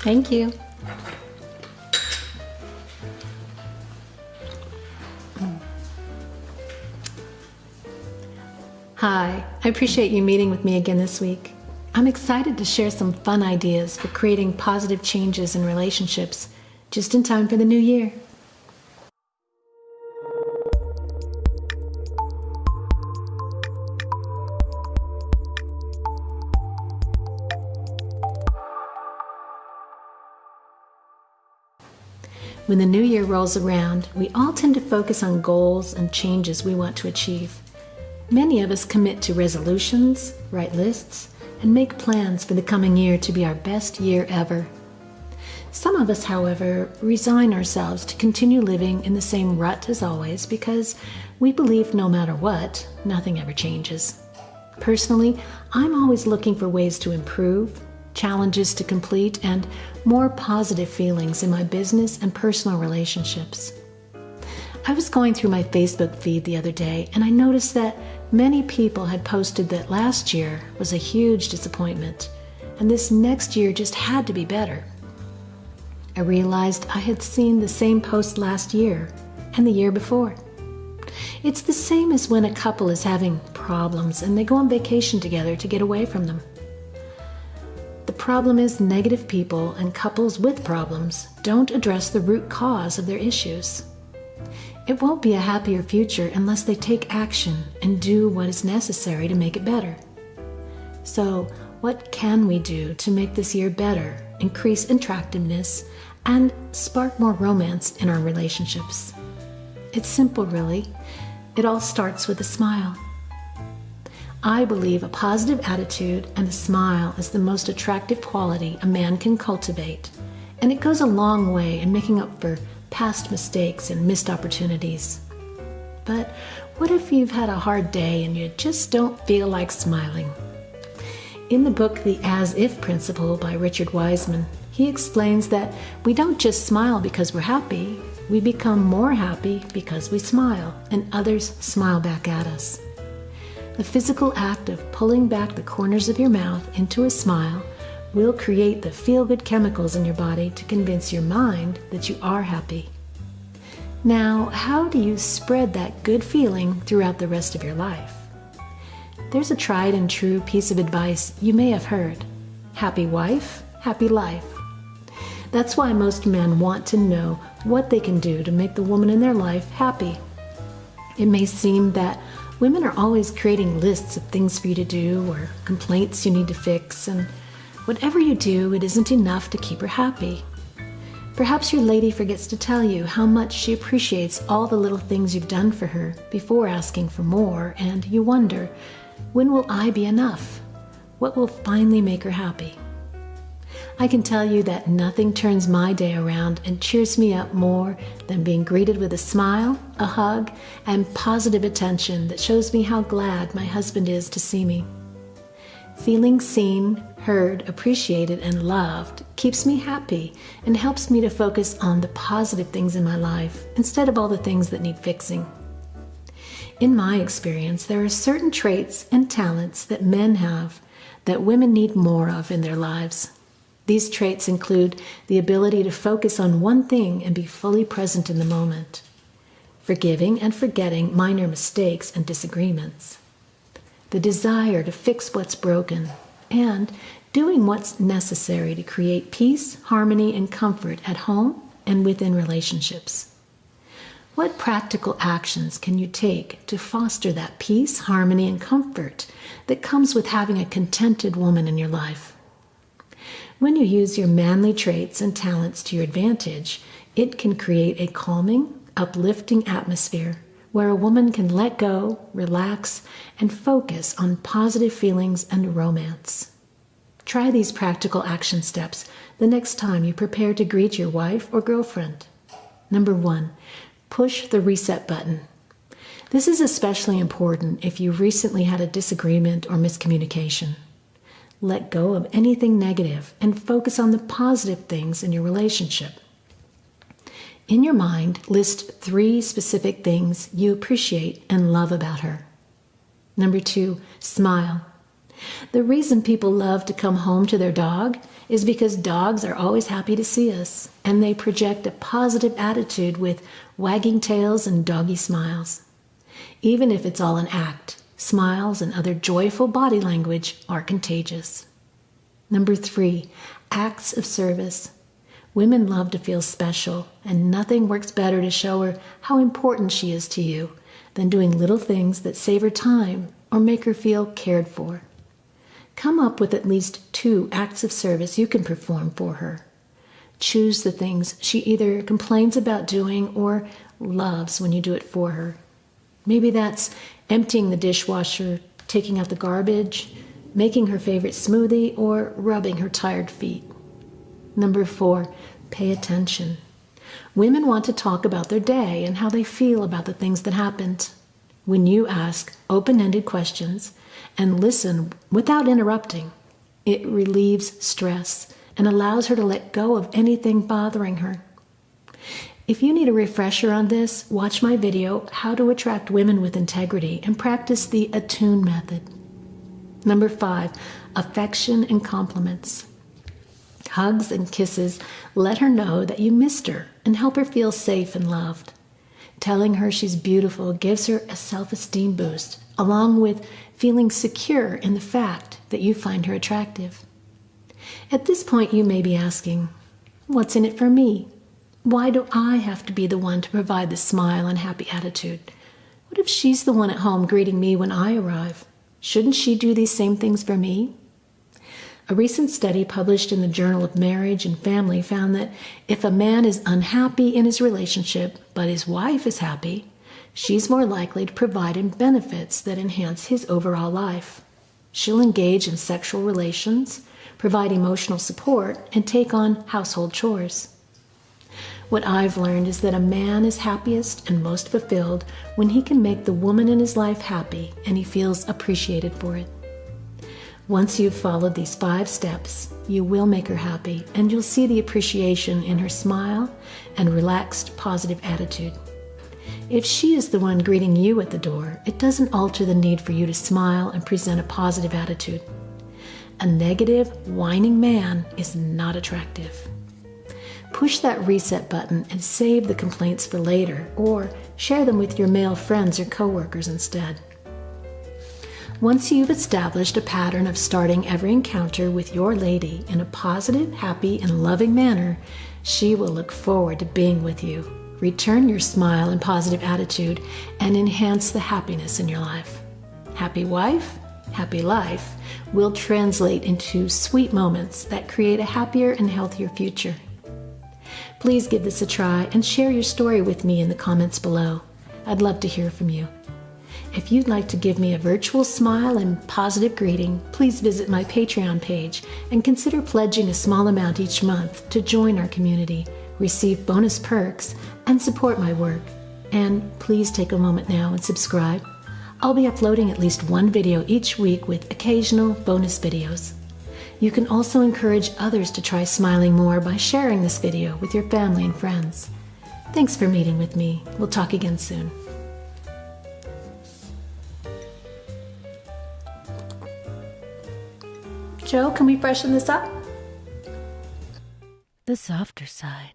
Thank you. Hi, I appreciate you meeting with me again this week. I'm excited to share some fun ideas for creating positive changes in relationships just in time for the new year. When the new year rolls around, we all tend to focus on goals and changes we want to achieve. Many of us commit to resolutions, write lists, and make plans for the coming year to be our best year ever. Some of us, however, resign ourselves to continue living in the same rut as always because we believe no matter what, nothing ever changes. Personally, I'm always looking for ways to improve, challenges to complete, and more positive feelings in my business and personal relationships. I was going through my Facebook feed the other day and I noticed that many people had posted that last year was a huge disappointment and this next year just had to be better. I realized I had seen the same post last year and the year before. It's the same as when a couple is having problems and they go on vacation together to get away from them. The problem is negative people and couples with problems don't address the root cause of their issues. It won't be a happier future unless they take action and do what is necessary to make it better. So, what can we do to make this year better, increase attractiveness, and spark more romance in our relationships? It's simple, really. It all starts with a smile. I believe a positive attitude and a smile is the most attractive quality a man can cultivate, and it goes a long way in making up for past mistakes and missed opportunities. But what if you've had a hard day and you just don't feel like smiling? In the book The As If Principle by Richard Wiseman, he explains that we don't just smile because we're happy, we become more happy because we smile, and others smile back at us. The physical act of pulling back the corners of your mouth into a smile will create the feel good chemicals in your body to convince your mind that you are happy. Now, how do you spread that good feeling throughout the rest of your life? There's a tried and true piece of advice you may have heard happy wife, happy life. That's why most men want to know what they can do to make the woman in their life happy. It may seem that Women are always creating lists of things for you to do or complaints you need to fix, and whatever you do, it isn't enough to keep her happy. Perhaps your lady forgets to tell you how much she appreciates all the little things you've done for her before asking for more, and you wonder, when will I be enough? What will finally make her happy? I can tell you that nothing turns my day around and cheers me up more than being greeted with a smile, a hug, and positive attention that shows me how glad my husband is to see me. Feeling seen, heard, appreciated, and loved keeps me happy and helps me to focus on the positive things in my life instead of all the things that need fixing. In my experience, there are certain traits and talents that men have that women need more of in their lives. These traits include the ability to focus on one thing and be fully present in the moment, forgiving and forgetting minor mistakes and disagreements, the desire to fix what's broken, and doing what's necessary to create peace, harmony, and comfort at home and within relationships. What practical actions can you take to foster that peace, harmony, and comfort that comes with having a contented woman in your life? When you use your manly traits and talents to your advantage, it can create a calming, uplifting atmosphere where a woman can let go, relax, and focus on positive feelings and romance. Try these practical action steps the next time you prepare to greet your wife or girlfriend. Number one, push the reset button. This is especially important if you recently had a disagreement or miscommunication. Let go of anything negative and focus on the positive things in your relationship. In your mind, list three specific things you appreciate and love about her. Number two, smile. The reason people love to come home to their dog is because dogs are always happy to see us and they project a positive attitude with wagging tails and doggy smiles. Even if it's all an act, smiles and other joyful body language are contagious. Number three, acts of service. Women love to feel special, and nothing works better to show her how important she is to you than doing little things that save her time or make her feel cared for. Come up with at least two acts of service you can perform for her. Choose the things she either complains about doing or loves when you do it for her. Maybe that's emptying the dishwasher, taking out the garbage, making her favorite smoothie, or rubbing her tired feet. Number four, pay attention. Women want to talk about their day and how they feel about the things that happened. When you ask open ended questions and listen without interrupting, it relieves stress and allows her to let go of anything bothering her. If you need a refresher on this, watch my video, How to Attract Women with Integrity, and practice the Attune method. Number five, affection and compliments. Hugs and kisses let her know that you missed her and help her feel safe and loved. Telling her she's beautiful gives her a self esteem boost, along with feeling secure in the fact that you find her attractive. At this point, you may be asking, What's in it for me? Why do I have to be the one to provide the smile and happy attitude? What if she's the one at home greeting me when I arrive? Shouldn't she do these same things for me? A recent study published in the Journal of Marriage and Family found that if a man is unhappy in his relationship, but his wife is happy, she's more likely to provide him benefits that enhance his overall life. She'll engage in sexual relations, provide emotional support, and take on household chores. What I've learned is that a man is happiest and most fulfilled when he can make the woman in his life happy and he feels appreciated for it. Once you've followed these five steps, you will make her happy and you'll see the appreciation in her smile and relaxed, positive attitude. If she is the one greeting you at the door, it doesn't alter the need for you to smile and present a positive attitude. A negative, whining man is not attractive. Push that reset button and save the complaints for later, or share them with your male friends or coworkers instead. Once you've established a pattern of starting every encounter with your lady in a positive, happy, and loving manner, she will look forward to being with you. Return your smile and positive attitude and enhance the happiness in your life. Happy wife, happy life will translate into sweet moments that create a happier and healthier future. Please give this a try and share your story with me in the comments below. I'd love to hear from you. If you'd like to give me a virtual smile and positive greeting, please visit my Patreon page and consider pledging a small amount each month to join our community, receive bonus perks, and support my work. And please take a moment now and subscribe. I'll be uploading at least one video each week with occasional bonus videos. You can also encourage others to try smiling more by sharing this video with your family and friends. Thanks for meeting with me. We'll talk again soon. Joe, can we freshen this up? The softer side.